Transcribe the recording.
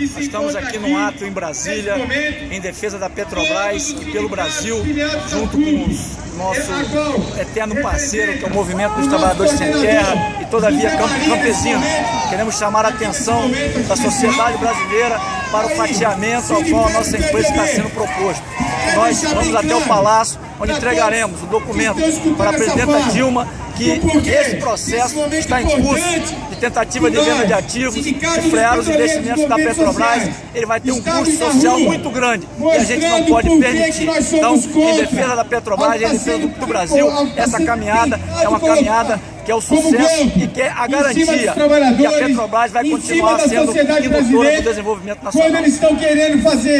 Estamos aqui num ato em Brasília, em defesa da Petrobras e pelo Brasil, junto com o nosso eterno parceiro, que é o Movimento dos Trabalhadores Sem Terra e, todavia, Campesinos. Queremos chamar a atenção da sociedade brasileira para o fatiamento ao qual a nossa empresa está sendo proposto. Nós vamos até o Palácio, onde entregaremos o documento para a presidenta Dilma que esse processo está em curso de tentativa de venda de ativos, de frear os investimentos da Petrobras, ele vai ter um custo social muito grande e a gente não pode permitir. Então, em defesa da Petrobras, em defesa do, Brasil, essa caminhada é uma caminhada que é o sucesso e que é a garantia que a Petrobras vai continuar sendo indutora do desenvolvimento nacional. Quando eles estão querendo fazer